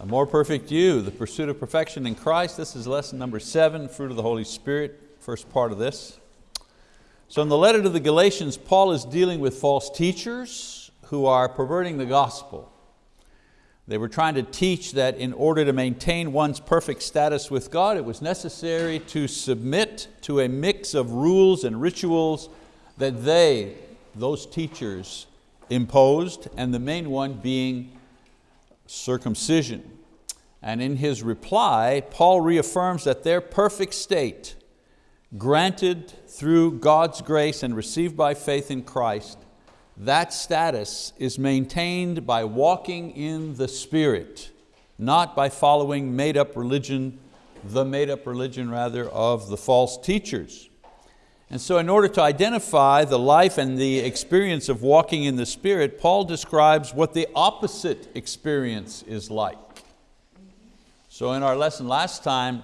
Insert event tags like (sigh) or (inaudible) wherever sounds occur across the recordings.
A more perfect you, the pursuit of perfection in Christ. This is lesson number seven, fruit of the Holy Spirit, first part of this. So in the letter to the Galatians, Paul is dealing with false teachers who are perverting the gospel. They were trying to teach that in order to maintain one's perfect status with God, it was necessary to submit to a mix of rules and rituals that they, those teachers, imposed, and the main one being circumcision. And in his reply, Paul reaffirms that their perfect state, granted through God's grace and received by faith in Christ, that status is maintained by walking in the Spirit, not by following made up religion, the made up religion rather of the false teachers. And so in order to identify the life and the experience of walking in the Spirit, Paul describes what the opposite experience is like. So in our lesson last time,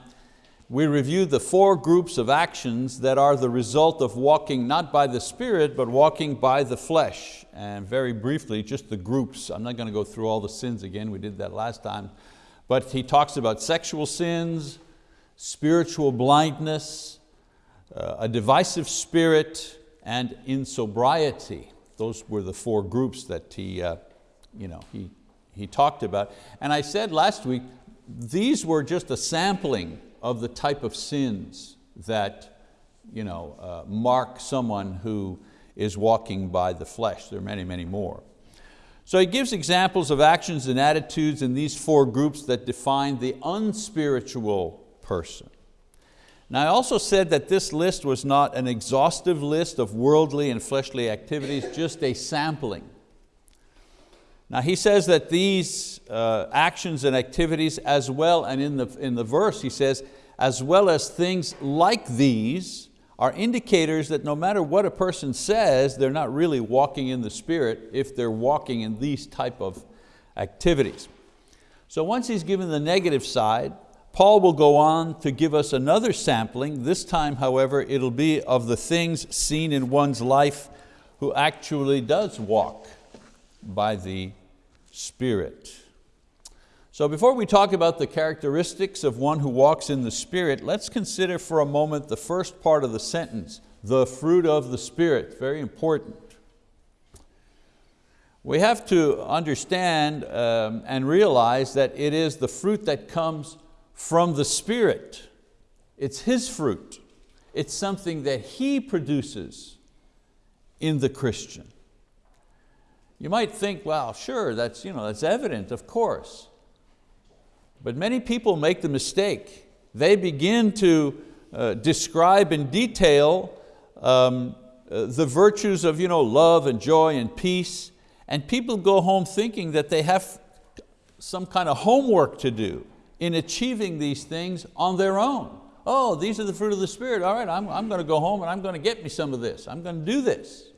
we reviewed the four groups of actions that are the result of walking not by the Spirit, but walking by the flesh. And very briefly, just the groups. I'm not going to go through all the sins again, we did that last time. But he talks about sexual sins, spiritual blindness, a divisive spirit, and insobriety. Those were the four groups that he, uh, you know, he, he talked about. And I said last week, these were just a sampling of the type of sins that you know, uh, mark someone who is walking by the flesh. There are many, many more. So he gives examples of actions and attitudes in these four groups that define the unspiritual person. Now I also said that this list was not an exhaustive list of worldly and fleshly activities, just a sampling. Now he says that these uh, actions and activities as well, and in the, in the verse he says, as well as things like these are indicators that no matter what a person says, they're not really walking in the Spirit if they're walking in these type of activities. So once he's given the negative side, Paul will go on to give us another sampling. This time, however, it'll be of the things seen in one's life who actually does walk by the Spirit. So before we talk about the characteristics of one who walks in the Spirit, let's consider for a moment the first part of the sentence, the fruit of the Spirit, very important. We have to understand um, and realize that it is the fruit that comes from the Spirit. It's His fruit. It's something that He produces in the Christian. You might think, well, sure, that's, you know, that's evident, of course. But many people make the mistake. They begin to uh, describe in detail um, uh, the virtues of you know, love and joy and peace, and people go home thinking that they have some kind of homework to do in achieving these things on their own. Oh, these are the fruit of the Spirit. All right, I'm, I'm going to go home and I'm going to get me some of this. I'm going to do this.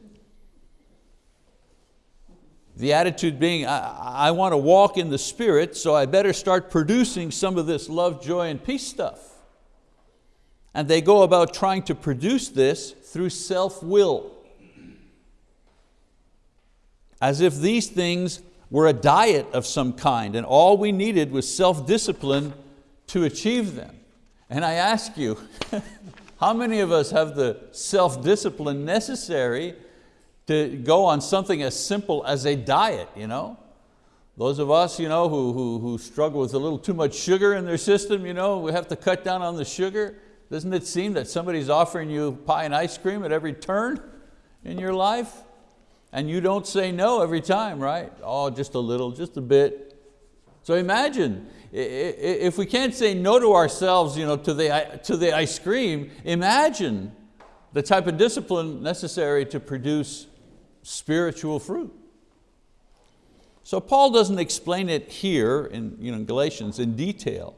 The attitude being, I, I want to walk in the Spirit, so I better start producing some of this love, joy, and peace stuff. And they go about trying to produce this through self-will. As if these things were a diet of some kind and all we needed was self-discipline to achieve them. And I ask you, (laughs) how many of us have the self-discipline necessary to go on something as simple as a diet? You know? Those of us you know, who, who, who struggle with a little too much sugar in their system, you know, we have to cut down on the sugar. Doesn't it seem that somebody's offering you pie and ice cream at every turn in your life? And you don't say no every time, right? Oh, just a little, just a bit. So imagine, if we can't say no to ourselves you know, to, the, to the ice cream, imagine the type of discipline necessary to produce spiritual fruit. So Paul doesn't explain it here in you know, Galatians in detail,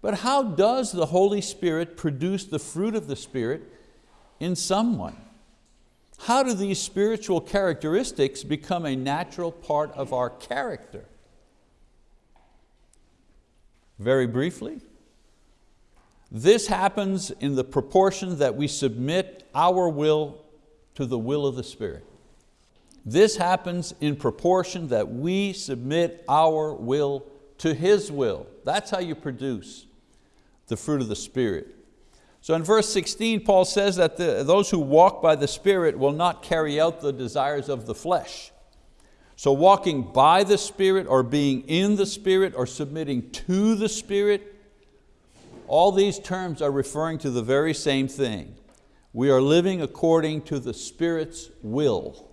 but how does the Holy Spirit produce the fruit of the Spirit in someone? How do these spiritual characteristics become a natural part of our character? Very briefly, this happens in the proportion that we submit our will to the will of the Spirit. This happens in proportion that we submit our will to His will. That's how you produce the fruit of the Spirit. So in verse 16, Paul says that the, those who walk by the Spirit will not carry out the desires of the flesh. So walking by the Spirit or being in the Spirit or submitting to the Spirit, all these terms are referring to the very same thing. We are living according to the Spirit's will.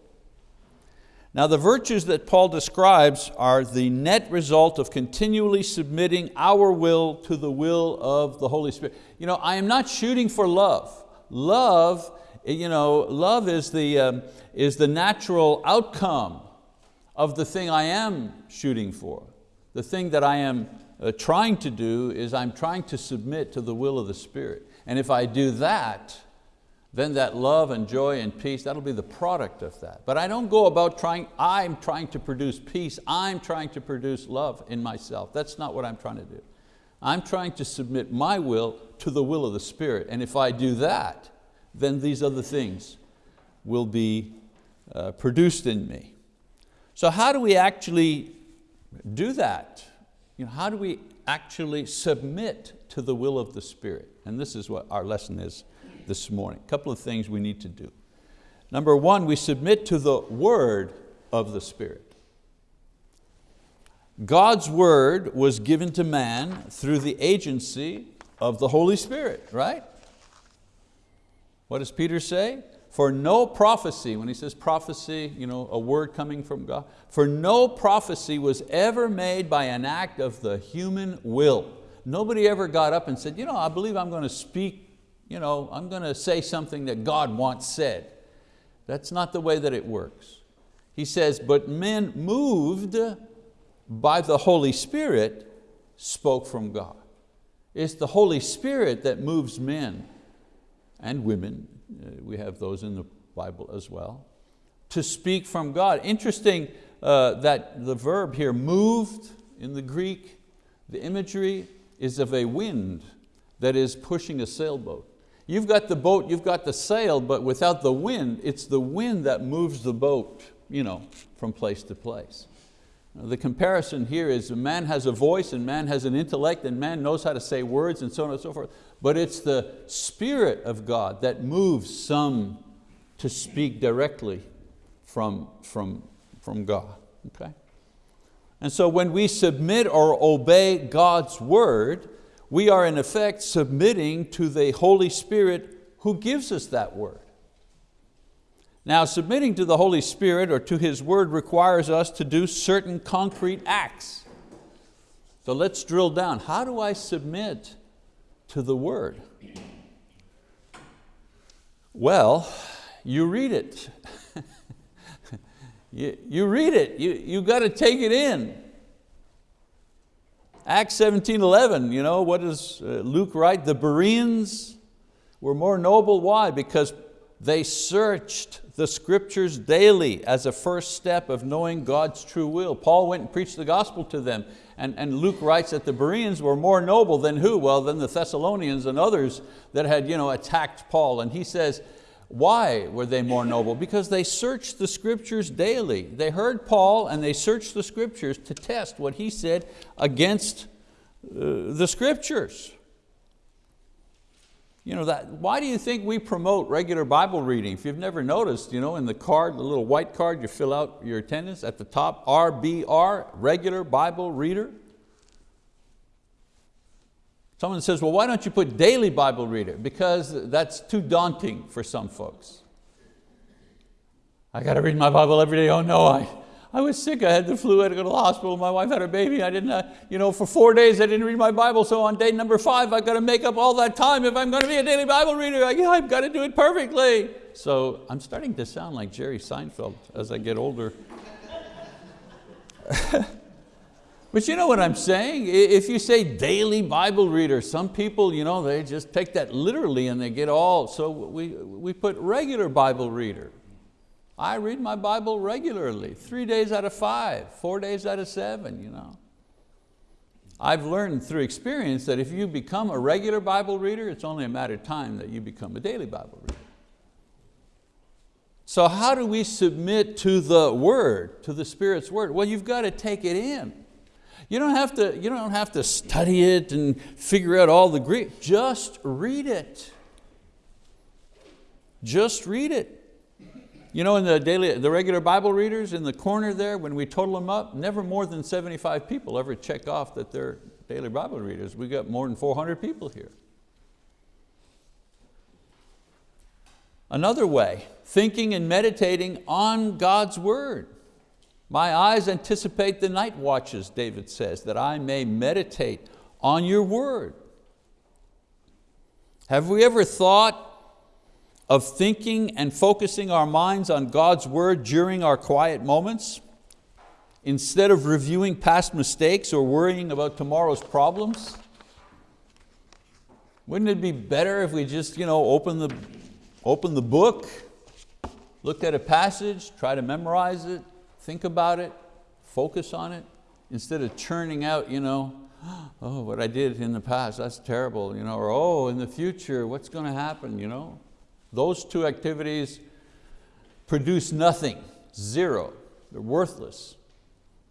Now the virtues that Paul describes are the net result of continually submitting our will to the will of the Holy Spirit. You know, I am not shooting for love. Love, you know, love is the, um, is the natural outcome of the thing I am shooting for. The thing that I am uh, trying to do is I'm trying to submit to the will of the Spirit. And if I do that, then that love and joy and peace, that'll be the product of that. But I don't go about trying, I'm trying to produce peace, I'm trying to produce love in myself. That's not what I'm trying to do. I'm trying to submit my will to the will of the Spirit. And if I do that, then these other things will be uh, produced in me. So how do we actually do that? You know, how do we actually submit to the will of the Spirit? And this is what our lesson is this morning. A couple of things we need to do. Number one, we submit to the word of the Spirit. God's word was given to man through the agency of the Holy Spirit, right? What does Peter say? For no prophecy, when he says prophecy, you know, a word coming from God, for no prophecy was ever made by an act of the human will. Nobody ever got up and said, you know, I believe I'm going to speak you know, I'm going to say something that God once said. That's not the way that it works. He says, but men moved by the Holy Spirit spoke from God. It's the Holy Spirit that moves men and women, uh, we have those in the Bible as well, to speak from God. Interesting uh, that the verb here, moved in the Greek, the imagery is of a wind that is pushing a sailboat. You've got the boat, you've got the sail, but without the wind, it's the wind that moves the boat you know, from place to place. The comparison here is man has a voice and man has an intellect and man knows how to say words and so on and so forth, but it's the Spirit of God that moves some to speak directly from, from, from God. Okay? And so when we submit or obey God's word, we are in effect submitting to the Holy Spirit who gives us that word. Now submitting to the Holy Spirit or to His word requires us to do certain concrete acts. So let's drill down. How do I submit to the word? Well, you read it. (laughs) you, you read it, you, you got to take it in. Acts 17, 11, you know, what does uh, Luke write? The Bereans were more noble, why? Because they searched the scriptures daily as a first step of knowing God's true will. Paul went and preached the gospel to them and, and Luke writes that the Bereans were more noble than who? Well, than the Thessalonians and others that had you know, attacked Paul. And he says, why were they more noble? Because they searched the scriptures daily. They heard Paul and they searched the scriptures to test what he said against uh, the scriptures. You know that, why do you think we promote regular Bible reading? If you've never noticed, you know, in the card, the little white card, you fill out your attendance at the top, RBR, regular Bible reader. Someone says, well, why don't you put daily Bible reader? Because that's too daunting for some folks. I got to read my Bible every day. Oh no, I, I was sick. I had the flu. I had to go to the hospital. My wife had a baby. I didn't, uh, you know, for four days I didn't read my Bible. So on day number five, I got to make up all that time. If I'm going to be a daily Bible reader, I, I've got to do it perfectly. So I'm starting to sound like Jerry Seinfeld as I get older. (laughs) But you know what I'm saying? If you say daily Bible reader, some people, you know, they just take that literally and they get all, so we, we put regular Bible reader. I read my Bible regularly, three days out of five, four days out of seven. You know. I've learned through experience that if you become a regular Bible reader, it's only a matter of time that you become a daily Bible reader. So how do we submit to the word, to the Spirit's word? Well, you've got to take it in. You don't, have to, you don't have to study it and figure out all the Greek. Just read it. Just read it. You know, in the, daily, the regular Bible readers, in the corner there, when we total them up, never more than 75 people ever check off that they're daily Bible readers. We got more than 400 people here. Another way, thinking and meditating on God's word. My eyes anticipate the night watches, David says, that I may meditate on your word. Have we ever thought of thinking and focusing our minds on God's word during our quiet moments? Instead of reviewing past mistakes or worrying about tomorrow's problems? Wouldn't it be better if we just you know, open, the, open the book, looked at a passage, try to memorize it, think about it, focus on it, instead of churning out, you know, (gasps) oh, what I did in the past, that's terrible, you know, or oh, in the future, what's going to happen? You know? Those two activities produce nothing, zero, they're worthless.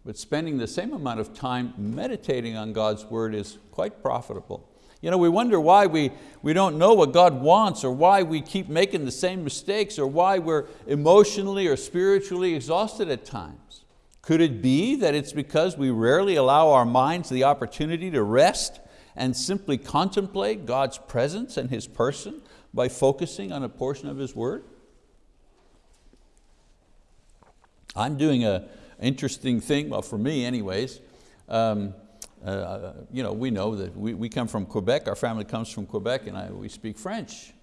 But spending the same amount of time meditating on God's word is quite profitable. You know, we wonder why we, we don't know what God wants or why we keep making the same mistakes or why we're emotionally or spiritually exhausted at times. Could it be that it's because we rarely allow our minds the opportunity to rest and simply contemplate God's presence and His person by focusing on a portion of His word? I'm doing an interesting thing, well for me anyways, um, uh, you know, we know that we, we come from Quebec, our family comes from Quebec and I, we speak French.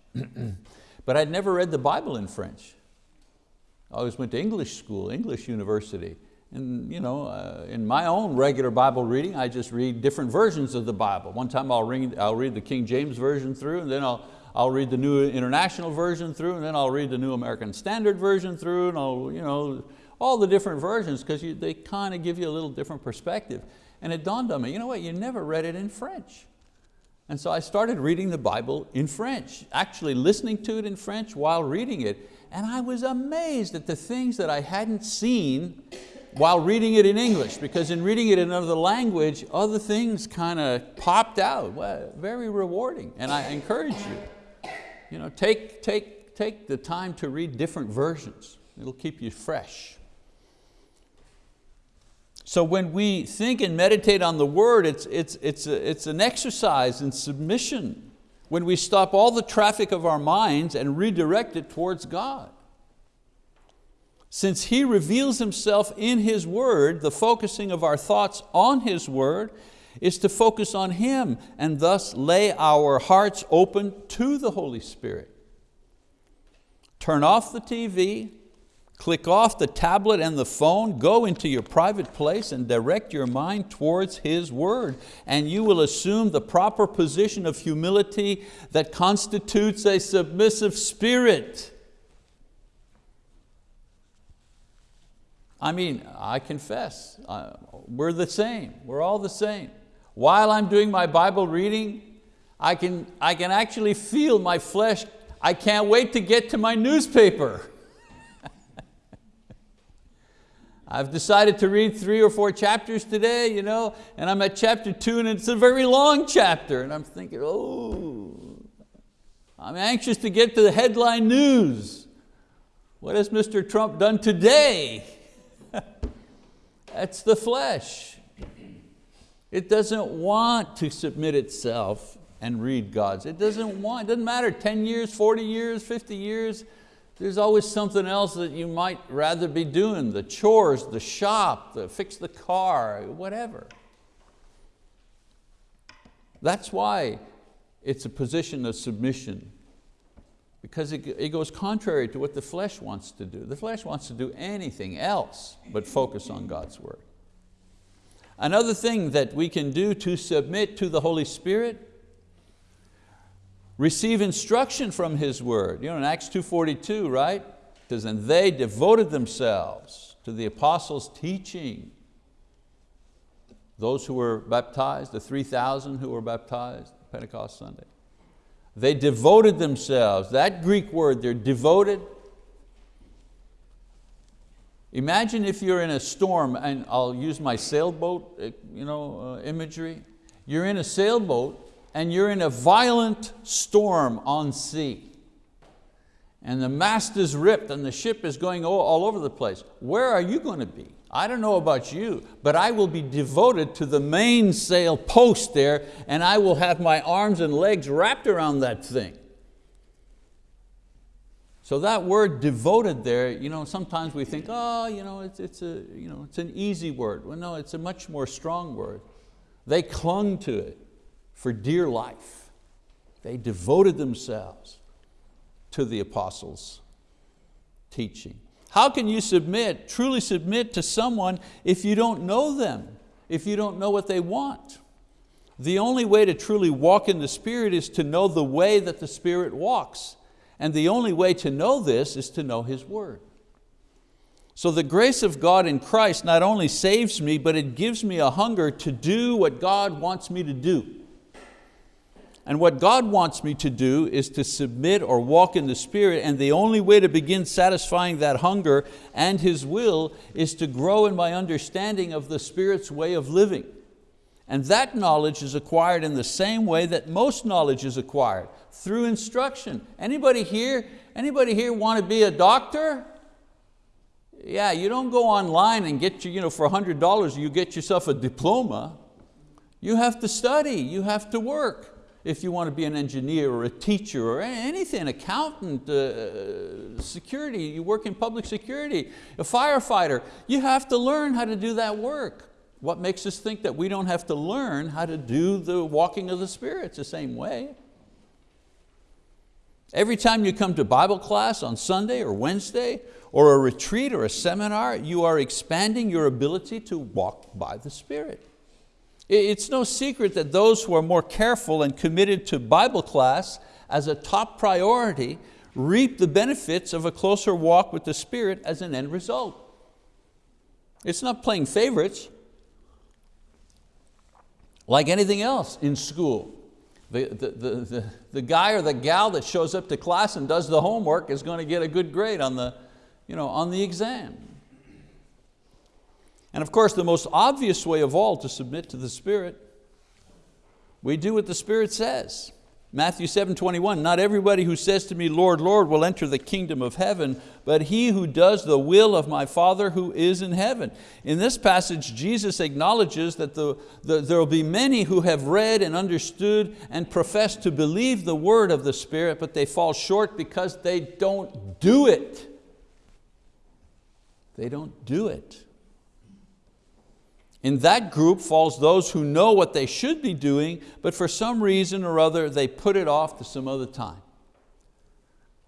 (clears throat) but I'd never read the Bible in French. I always went to English school, English university. And you know, uh, in my own regular Bible reading, I just read different versions of the Bible. One time I'll read, I'll read the King James Version through, and then I'll, I'll read the New International Version through, and then I'll read the New American Standard Version through, and I'll, you know, all the different versions, because they kind of give you a little different perspective. And it dawned on me, you know what, you never read it in French. And so I started reading the Bible in French, actually listening to it in French while reading it. And I was amazed at the things that I hadn't seen while reading it in English, because in reading it in another language, other things kind of popped out. Well, very rewarding, and I encourage you. You know, take, take, take the time to read different versions. It'll keep you fresh. So when we think and meditate on the word, it's, it's, it's, a, it's an exercise in submission when we stop all the traffic of our minds and redirect it towards God. Since He reveals Himself in His word, the focusing of our thoughts on His word is to focus on Him and thus lay our hearts open to the Holy Spirit. Turn off the TV, Click off the tablet and the phone, go into your private place and direct your mind towards His word. And you will assume the proper position of humility that constitutes a submissive spirit. I mean, I confess, uh, we're the same, we're all the same. While I'm doing my Bible reading, I can, I can actually feel my flesh, I can't wait to get to my newspaper. I've decided to read three or four chapters today, you know, and I'm at chapter two and it's a very long chapter. And I'm thinking, oh, I'm anxious to get to the headline news. What has Mr. Trump done today? (laughs) That's the flesh. It doesn't want to submit itself and read God's. It doesn't want, it doesn't matter 10 years, 40 years, 50 years, there's always something else that you might rather be doing, the chores, the shop, the fix the car, whatever. That's why it's a position of submission because it, it goes contrary to what the flesh wants to do. The flesh wants to do anything else but focus on God's word. Another thing that we can do to submit to the Holy Spirit receive instruction from His word. You know, in Acts 2.42, right? It says, and they devoted themselves to the apostles' teaching. Those who were baptized, the 3,000 who were baptized Pentecost Sunday. They devoted themselves, that Greek word, they're devoted. Imagine if you're in a storm, and I'll use my sailboat uh, you know, uh, imagery. You're in a sailboat and you're in a violent storm on sea. And the mast is ripped and the ship is going all, over the place. Where are you going to be? I don't know about you, but I will be devoted to the mainsail post there and I will have my arms and legs wrapped around that thing. So that word devoted there, you know, sometimes we think, oh, you know, it's, it's, a, you know, it's an easy word. Well, no, it's a much more strong word. They clung to it for dear life. They devoted themselves to the apostles' teaching. How can you submit, truly submit to someone if you don't know them, if you don't know what they want? The only way to truly walk in the Spirit is to know the way that the Spirit walks. And the only way to know this is to know His word. So the grace of God in Christ not only saves me, but it gives me a hunger to do what God wants me to do. And what God wants me to do is to submit or walk in the Spirit, and the only way to begin satisfying that hunger and His will is to grow in my understanding of the Spirit's way of living. And that knowledge is acquired in the same way that most knowledge is acquired, through instruction. Anybody here, anybody here want to be a doctor? Yeah, you don't go online and get you, you know, for $100 you get yourself a diploma. You have to study, you have to work. If you want to be an engineer or a teacher or anything, accountant, uh, security, you work in public security, a firefighter, you have to learn how to do that work. What makes us think that we don't have to learn how to do the walking of the Spirit? The same way. Every time you come to Bible class on Sunday or Wednesday, or a retreat or a seminar, you are expanding your ability to walk by the Spirit. It's no secret that those who are more careful and committed to Bible class as a top priority reap the benefits of a closer walk with the Spirit as an end result. It's not playing favorites like anything else in school. The, the, the, the, guy or the gal that shows up to class and does the homework is going to get a good grade on the, you know, on the exam. And of course, the most obvious way of all to submit to the Spirit, we do what the Spirit says. Matthew 7, 21, not everybody who says to me, Lord, Lord, will enter the kingdom of heaven, but he who does the will of my Father who is in heaven. In this passage, Jesus acknowledges that the, the, there will be many who have read and understood and profess to believe the word of the Spirit, but they fall short because they don't do it. They don't do it. In that group falls those who know what they should be doing, but for some reason or other they put it off to some other time.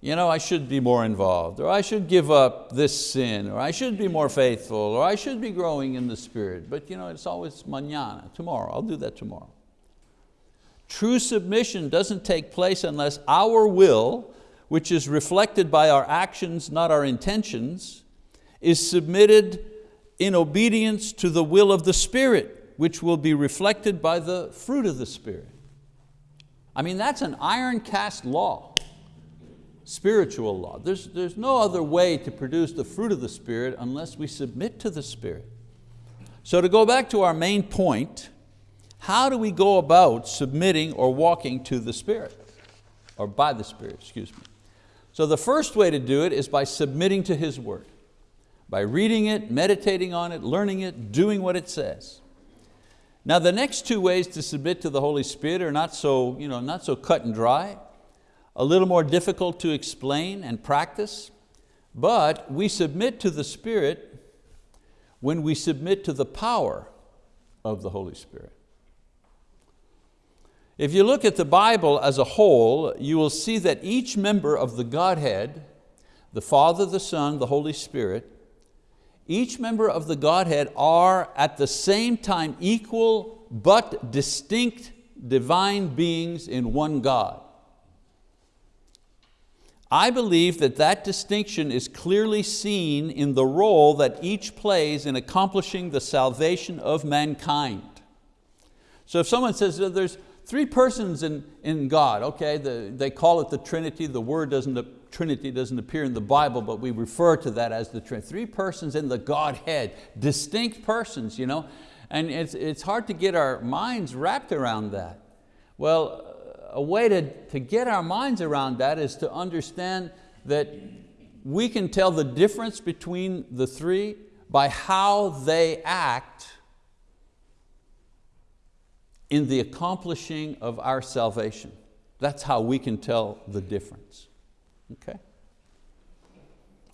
You know, I should be more involved, or I should give up this sin, or I should be more faithful, or I should be growing in the Spirit. But you know, it's always mañana, tomorrow, I'll do that tomorrow. True submission doesn't take place unless our will, which is reflected by our actions, not our intentions, is submitted in obedience to the will of the Spirit, which will be reflected by the fruit of the Spirit. I mean, that's an iron cast law, spiritual law. There's, there's no other way to produce the fruit of the Spirit unless we submit to the Spirit. So to go back to our main point, how do we go about submitting or walking to the Spirit? Or by the Spirit, excuse me. So the first way to do it is by submitting to His word by reading it, meditating on it, learning it, doing what it says. Now the next two ways to submit to the Holy Spirit are not so, you know, not so cut and dry, a little more difficult to explain and practice, but we submit to the Spirit when we submit to the power of the Holy Spirit. If you look at the Bible as a whole, you will see that each member of the Godhead, the Father, the Son, the Holy Spirit, each member of the Godhead are at the same time equal but distinct divine beings in one God. I believe that that distinction is clearly seen in the role that each plays in accomplishing the salvation of mankind. So if someone says there's, three persons in, in God, okay? The, they call it the Trinity. The word doesn't, Trinity doesn't appear in the Bible, but we refer to that as the Trinity. Three persons in the Godhead, distinct persons, you know? And it's, it's hard to get our minds wrapped around that. Well, a way to, to get our minds around that is to understand that we can tell the difference between the three by how they act in the accomplishing of our salvation. That's how we can tell the difference. Okay?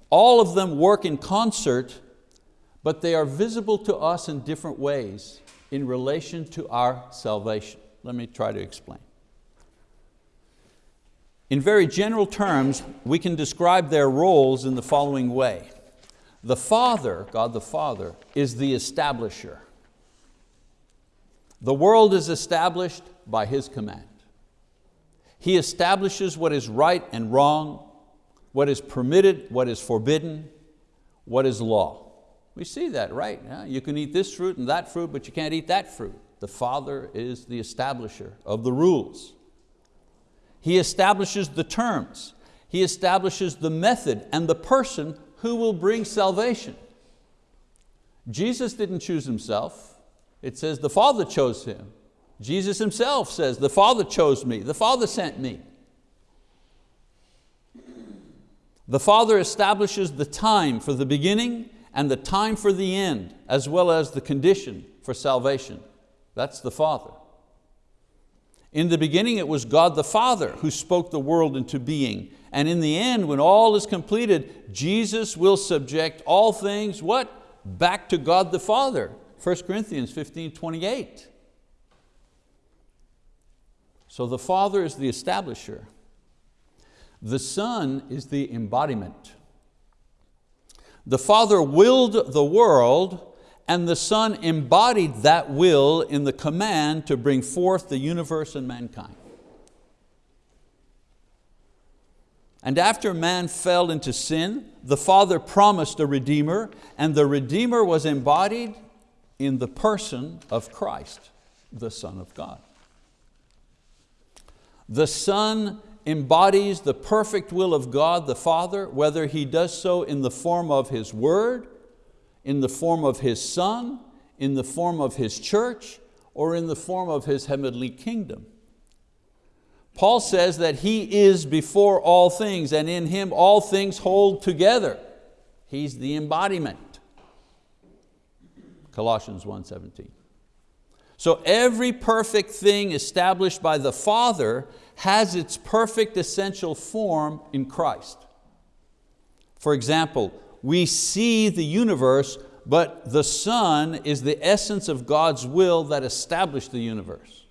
All of them work in concert, but they are visible to us in different ways in relation to our salvation. Let me try to explain. In very general terms, we can describe their roles in the following way. The Father, God the Father, is the establisher. The world is established by His command. He establishes what is right and wrong, what is permitted, what is forbidden, what is law. We see that, right? Yeah, you can eat this fruit and that fruit, but you can't eat that fruit. The Father is the establisher of the rules. He establishes the terms. He establishes the method and the person who will bring salvation. Jesus didn't choose Himself. It says the Father chose him. Jesus himself says, the Father chose me, the Father sent me. The Father establishes the time for the beginning and the time for the end, as well as the condition for salvation. That's the Father. In the beginning it was God the Father who spoke the world into being. And in the end, when all is completed, Jesus will subject all things, what? Back to God the Father. 1 Corinthians 15, 28. So the Father is the establisher. The Son is the embodiment. The Father willed the world and the Son embodied that will in the command to bring forth the universe and mankind. And after man fell into sin, the Father promised a Redeemer, and the Redeemer was embodied in the person of Christ, the Son of God. The Son embodies the perfect will of God the Father, whether He does so in the form of His word, in the form of His Son, in the form of His church, or in the form of His heavenly kingdom. Paul says that He is before all things and in Him all things hold together. He's the embodiment. Colossians 1.17. So every perfect thing established by the Father has its perfect essential form in Christ. For example, we see the universe, but the Son is the essence of God's will that established the universe.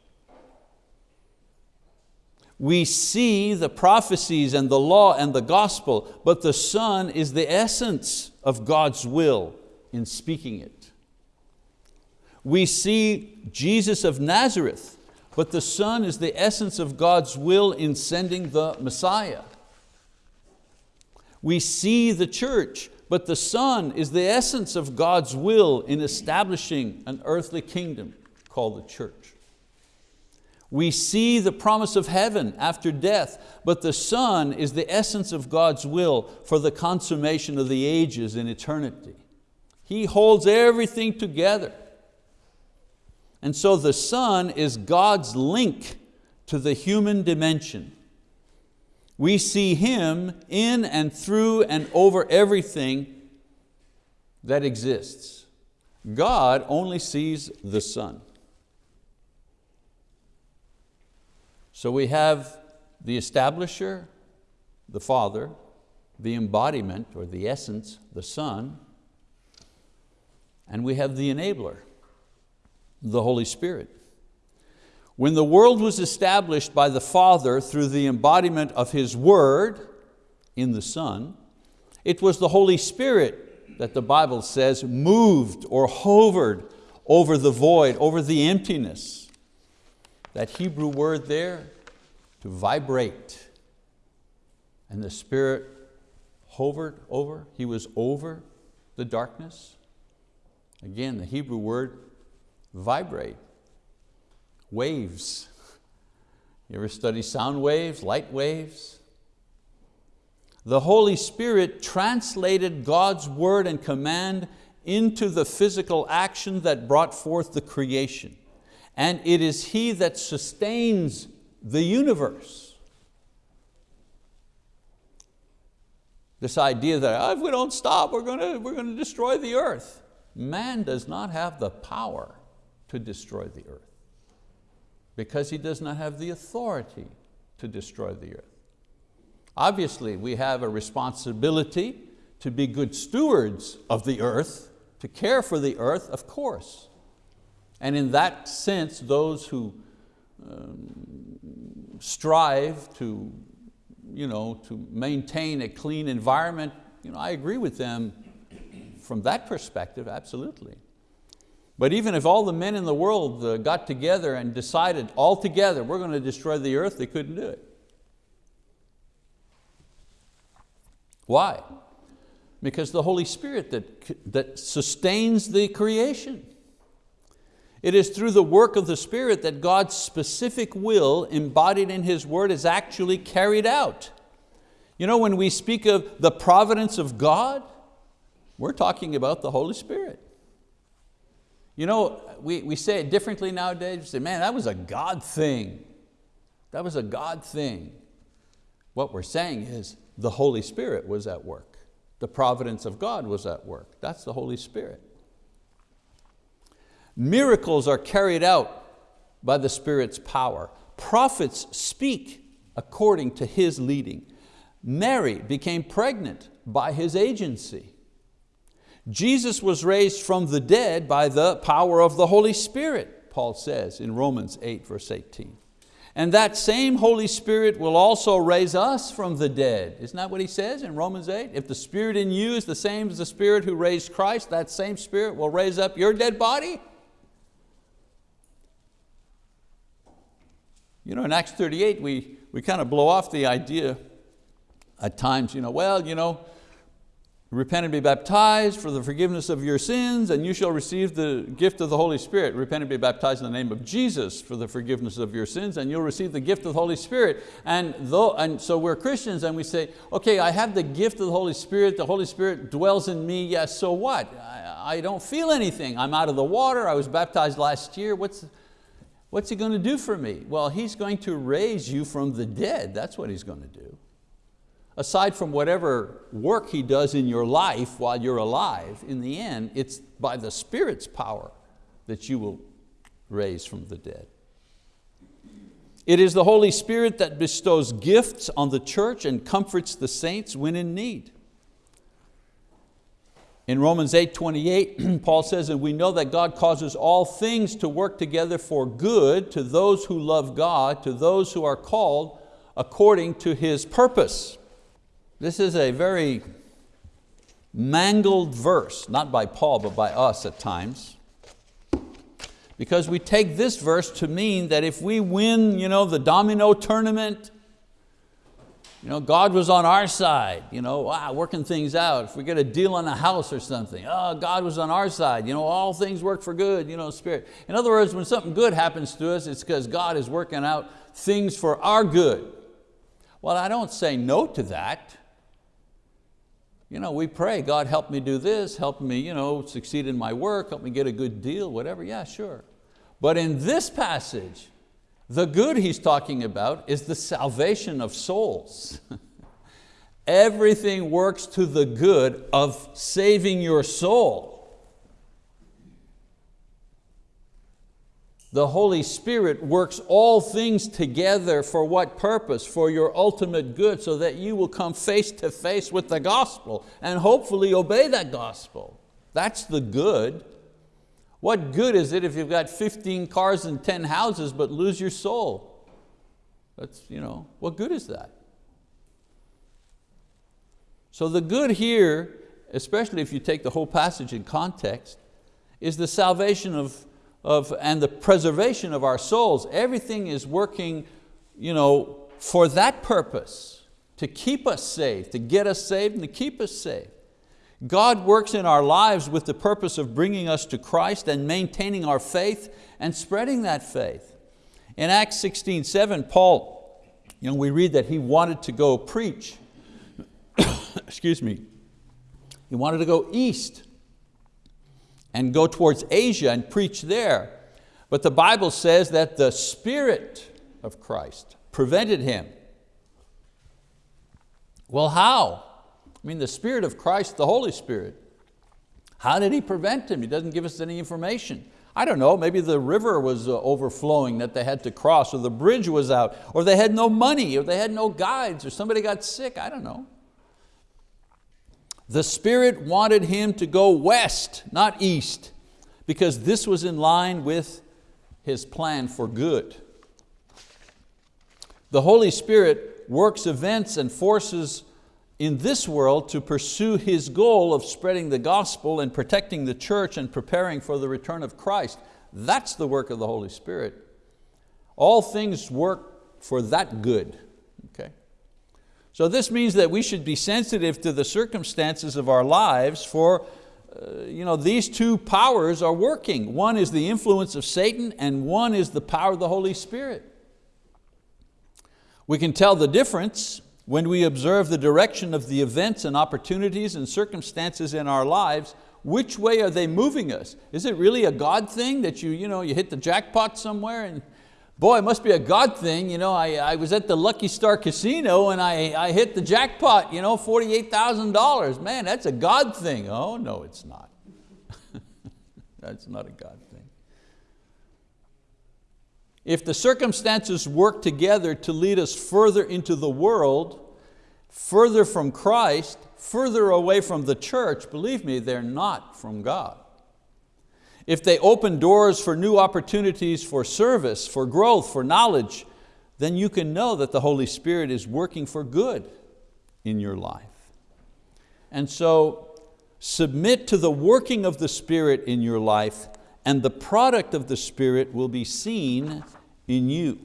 We see the prophecies and the law and the gospel, but the Son is the essence of God's will in speaking it. We see Jesus of Nazareth, but the Son is the essence of God's will in sending the Messiah. We see the church, but the Son is the essence of God's will in establishing an earthly kingdom called the church. We see the promise of heaven after death, but the Son is the essence of God's will for the consummation of the ages in eternity. He holds everything together. And so the Son is God's link to the human dimension. We see Him in and through and over everything that exists. God only sees the Son. So we have the establisher, the Father, the embodiment or the essence, the Son, and we have the enabler, the Holy Spirit. When the world was established by the Father through the embodiment of His word in the Son, it was the Holy Spirit that the Bible says moved or hovered over the void, over the emptiness. That Hebrew word there, to vibrate. And the Spirit hovered over, He was over the darkness. Again, the Hebrew word vibrate, waves, You ever study sound waves, light waves? The Holy Spirit translated God's word and command into the physical action that brought forth the creation. And it is He that sustains the universe. This idea that oh, if we don't stop, we're going, to, we're going to destroy the earth. Man does not have the power to destroy the earth because he does not have the authority to destroy the earth. Obviously, we have a responsibility to be good stewards of the earth, to care for the earth, of course. And in that sense, those who um, strive to, you know, to maintain a clean environment, you know, I agree with them from that perspective, absolutely. But even if all the men in the world uh, got together and decided all together, we're going to destroy the earth, they couldn't do it. Why? Because the Holy Spirit that, that sustains the creation. It is through the work of the Spirit that God's specific will embodied in His word is actually carried out. You know, when we speak of the providence of God, we're talking about the Holy Spirit. You know, we, we say it differently nowadays. We say, man, that was a God thing. That was a God thing. What we're saying is the Holy Spirit was at work. The providence of God was at work. That's the Holy Spirit. Miracles are carried out by the Spirit's power. Prophets speak according to His leading. Mary became pregnant by His agency. Jesus was raised from the dead by the power of the Holy Spirit, Paul says in Romans 8 verse 18. And that same Holy Spirit will also raise us from the dead. Isn't that what he says in Romans 8? If the Spirit in you is the same as the Spirit who raised Christ, that same Spirit will raise up your dead body. You know, in Acts 38, we, we kind of blow off the idea at times, you know, well, you know, Repent and be baptized for the forgiveness of your sins and you shall receive the gift of the Holy Spirit. Repent and be baptized in the name of Jesus for the forgiveness of your sins and you'll receive the gift of the Holy Spirit. And, though, and so we're Christians and we say, okay, I have the gift of the Holy Spirit, the Holy Spirit dwells in me, yes, so what? I, I don't feel anything. I'm out of the water, I was baptized last year. What's, what's He going to do for me? Well, He's going to raise you from the dead. That's what He's going to do aside from whatever work He does in your life while you're alive, in the end, it's by the Spirit's power that you will raise from the dead. It is the Holy Spirit that bestows gifts on the church and comforts the saints when in need. In Romans 8, 28, (clears throat) Paul says, and we know that God causes all things to work together for good to those who love God, to those who are called according to His purpose. This is a very mangled verse, not by Paul, but by us at times. Because we take this verse to mean that if we win you know, the domino tournament, you know, God was on our side, you know, wow, working things out. If we get a deal on a house or something, oh, God was on our side. You know, all things work for good, you know, spirit. In other words, when something good happens to us, it's because God is working out things for our good. Well, I don't say no to that. You know, we pray, God help me do this, help me you know, succeed in my work, help me get a good deal, whatever, yeah, sure. But in this passage, the good he's talking about is the salvation of souls. (laughs) Everything works to the good of saving your soul. The Holy Spirit works all things together for what purpose? For your ultimate good so that you will come face to face with the gospel and hopefully obey that gospel. That's the good. What good is it if you've got 15 cars and 10 houses but lose your soul? That's, you know, what good is that? So the good here, especially if you take the whole passage in context, is the salvation of of, and the preservation of our souls, everything is working you know, for that purpose, to keep us safe, to get us saved and to keep us safe. God works in our lives with the purpose of bringing us to Christ and maintaining our faith and spreading that faith. In Acts 16, 7, Paul, you know, we read that he wanted to go preach. (coughs) Excuse me. He wanted to go east and go towards Asia and preach there. But the Bible says that the Spirit of Christ prevented him. Well, how? I mean, the Spirit of Christ, the Holy Spirit, how did He prevent him? He doesn't give us any information. I don't know, maybe the river was uh, overflowing that they had to cross, or the bridge was out, or they had no money, or they had no guides, or somebody got sick, I don't know. The Spirit wanted him to go west, not east, because this was in line with His plan for good. The Holy Spirit works events and forces in this world to pursue His goal of spreading the gospel and protecting the church and preparing for the return of Christ. That's the work of the Holy Spirit. All things work for that good. So this means that we should be sensitive to the circumstances of our lives for uh, you know, these two powers are working. One is the influence of Satan and one is the power of the Holy Spirit. We can tell the difference when we observe the direction of the events and opportunities and circumstances in our lives, which way are they moving us? Is it really a God thing that you, you, know, you hit the jackpot somewhere and boy, it must be a God thing. You know, I, I was at the Lucky Star Casino and I, I hit the jackpot, you know, $48,000. Man, that's a God thing. Oh no, it's not. (laughs) that's not a God thing. If the circumstances work together to lead us further into the world, further from Christ, further away from the church, believe me, they're not from God. If they open doors for new opportunities for service, for growth, for knowledge, then you can know that the Holy Spirit is working for good in your life. And so submit to the working of the Spirit in your life and the product of the Spirit will be seen in you.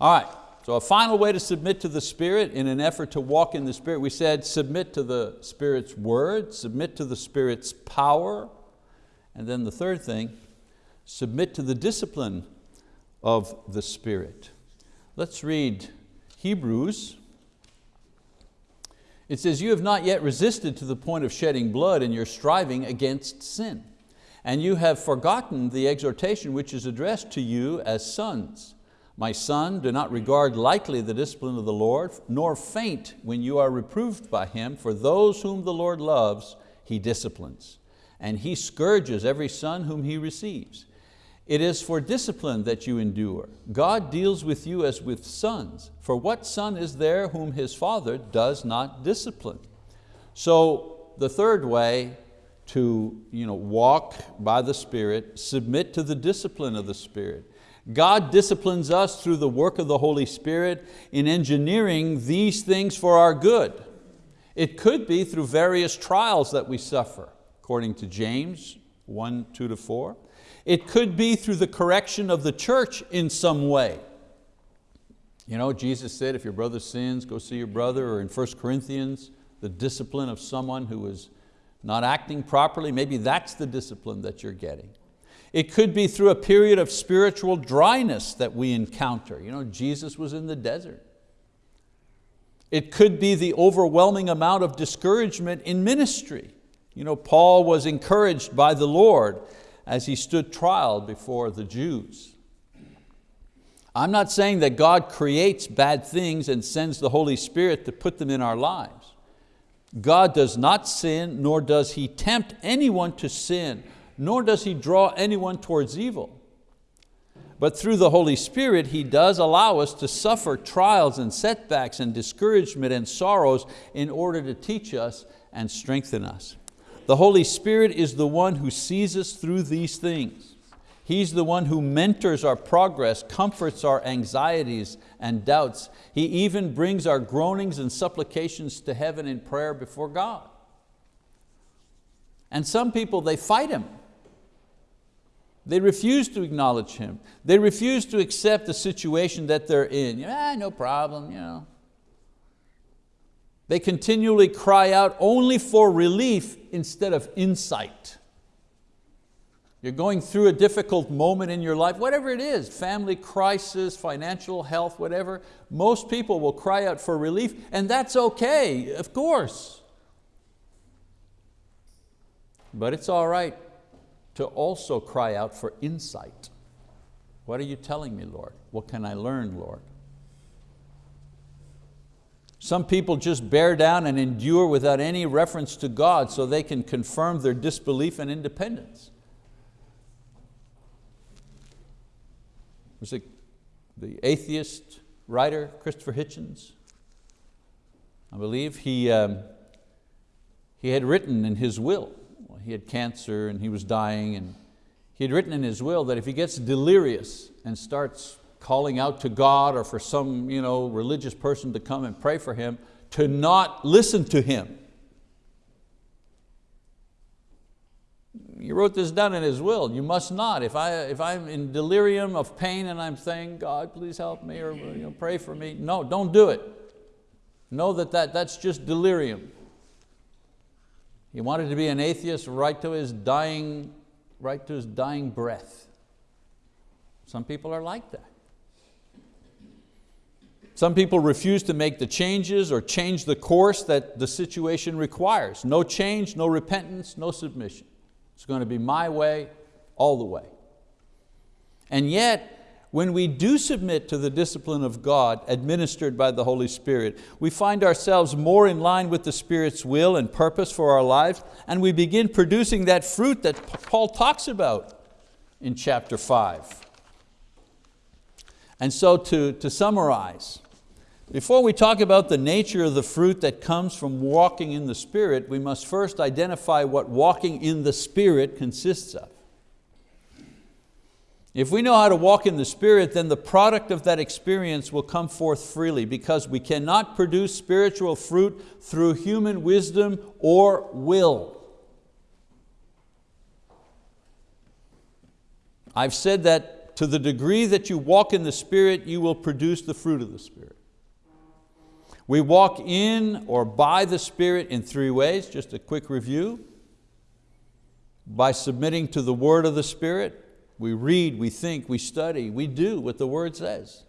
All right, so a final way to submit to the Spirit in an effort to walk in the Spirit, we said submit to the Spirit's word, submit to the Spirit's power, and then the third thing, submit to the discipline of the Spirit. Let's read Hebrews. It says, you have not yet resisted to the point of shedding blood in your striving against sin and you have forgotten the exhortation which is addressed to you as sons. My son, do not regard lightly the discipline of the Lord, nor faint when you are reproved by Him, for those whom the Lord loves, He disciplines, and He scourges every son whom He receives. It is for discipline that you endure. God deals with you as with sons, for what son is there whom his father does not discipline? So the third way to you know, walk by the Spirit, submit to the discipline of the Spirit. God disciplines us through the work of the Holy Spirit in engineering these things for our good. It could be through various trials that we suffer, according to James 1, 2 to 4. It could be through the correction of the church in some way. You know, Jesus said, if your brother sins, go see your brother, or in 1 Corinthians, the discipline of someone who is not acting properly, maybe that's the discipline that you're getting. It could be through a period of spiritual dryness that we encounter. You know, Jesus was in the desert. It could be the overwhelming amount of discouragement in ministry. You know, Paul was encouraged by the Lord as he stood trial before the Jews. I'm not saying that God creates bad things and sends the Holy Spirit to put them in our lives. God does not sin, nor does He tempt anyone to sin, nor does He draw anyone towards evil. But through the Holy Spirit, He does allow us to suffer trials and setbacks and discouragement and sorrows in order to teach us and strengthen us. The Holy Spirit is the one who sees us through these things. He's the one who mentors our progress, comforts our anxieties and doubts. He even brings our groanings and supplications to heaven in prayer before God. And some people, they fight Him. They refuse to acknowledge Him. They refuse to accept the situation that they're in. Yeah, no problem, you know. They continually cry out only for relief instead of insight. You're going through a difficult moment in your life, whatever it is, family crisis, financial health, whatever, most people will cry out for relief and that's okay, of course. But it's all right to also cry out for insight. What are you telling me, Lord? What can I learn, Lord? Some people just bear down and endure without any reference to God so they can confirm their disbelief and independence. Was it the atheist writer, Christopher Hitchens? I believe he, um, he had written in his will, he had cancer and he was dying and he had written in his will that if he gets delirious and starts calling out to God or for some you know, religious person to come and pray for him, to not listen to him. He wrote this down in his will, you must not. If, I, if I'm in delirium of pain and I'm saying, God, please help me or you know, pray for me, no, don't do it. Know that, that that's just delirium. He wanted to be an atheist right to his dying, right to his dying breath. Some people are like that. Some people refuse to make the changes or change the course that the situation requires. No change, no repentance, no submission. It's going to be my way all the way. And yet, when we do submit to the discipline of God administered by the Holy Spirit, we find ourselves more in line with the Spirit's will and purpose for our lives, and we begin producing that fruit that Paul talks about in chapter five. And so to, to summarize, before we talk about the nature of the fruit that comes from walking in the Spirit, we must first identify what walking in the Spirit consists of. If we know how to walk in the Spirit, then the product of that experience will come forth freely because we cannot produce spiritual fruit through human wisdom or will. I've said that to the degree that you walk in the Spirit, you will produce the fruit of the Spirit. We walk in or by the Spirit in three ways, just a quick review. By submitting to the word of the Spirit, we read, we think, we study, we do what the word says.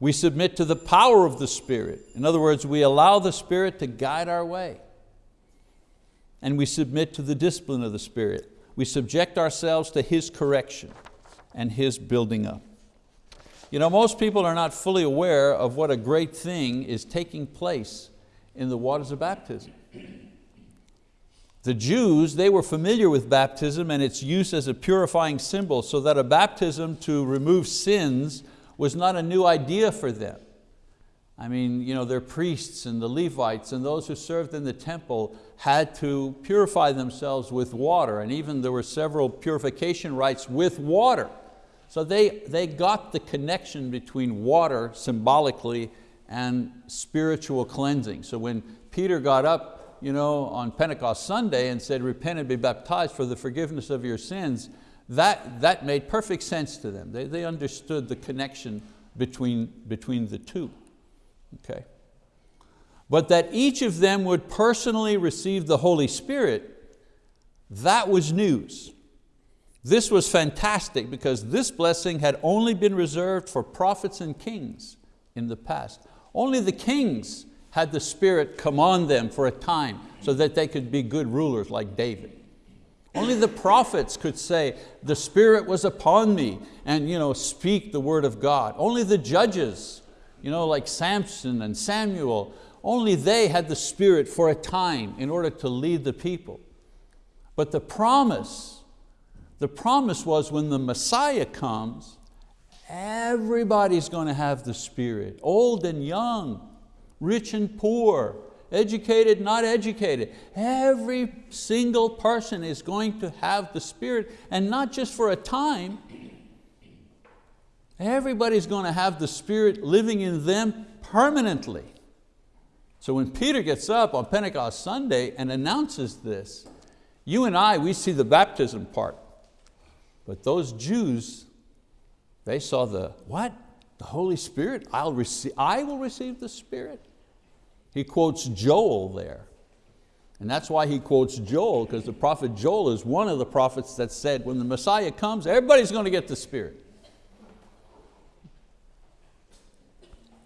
We submit to the power of the Spirit. In other words, we allow the Spirit to guide our way. And we submit to the discipline of the Spirit. We subject ourselves to His correction and His building up. You know, most people are not fully aware of what a great thing is taking place in the waters of baptism. The Jews, they were familiar with baptism and its use as a purifying symbol so that a baptism to remove sins was not a new idea for them. I mean, you know, their priests and the Levites and those who served in the temple had to purify themselves with water and even there were several purification rites with water. So they, they got the connection between water symbolically and spiritual cleansing. So when Peter got up you know, on Pentecost Sunday and said, repent and be baptized for the forgiveness of your sins, that, that made perfect sense to them. They, they understood the connection between, between the two. Okay. But that each of them would personally receive the Holy Spirit, that was news. This was fantastic because this blessing had only been reserved for prophets and kings in the past. Only the kings had the Spirit come on them for a time so that they could be good rulers like David. Only the prophets could say, the Spirit was upon me and you know, speak the word of God. Only the judges, you know, like Samson and Samuel, only they had the Spirit for a time in order to lead the people. But the promise the promise was when the Messiah comes, everybody's going to have the Spirit, old and young, rich and poor, educated, not educated. Every single person is going to have the Spirit and not just for a time. Everybody's going to have the Spirit living in them permanently. So when Peter gets up on Pentecost Sunday and announces this, you and I, we see the baptism part. But those Jews, they saw the, what? The Holy Spirit? I'll receive, I will receive the Spirit. He quotes Joel there. And that's why he quotes Joel, because the prophet Joel is one of the prophets that said, when the Messiah comes, everybody's going to get the Spirit.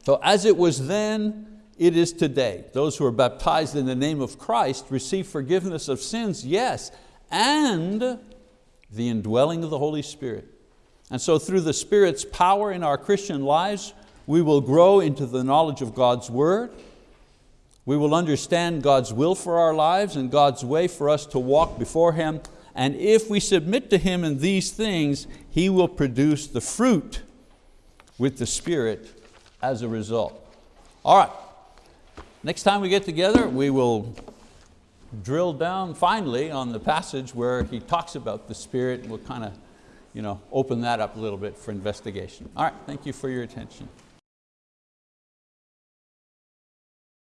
So as it was then, it is today. Those who are baptized in the name of Christ receive forgiveness of sins, yes, and the indwelling of the Holy Spirit. And so through the Spirit's power in our Christian lives, we will grow into the knowledge of God's word, we will understand God's will for our lives and God's way for us to walk before Him. And if we submit to Him in these things, He will produce the fruit with the Spirit as a result. All right, next time we get together, we will drill down finally on the passage where he talks about the Spirit. We'll kind of you know, open that up a little bit for investigation. All right, thank you for your attention.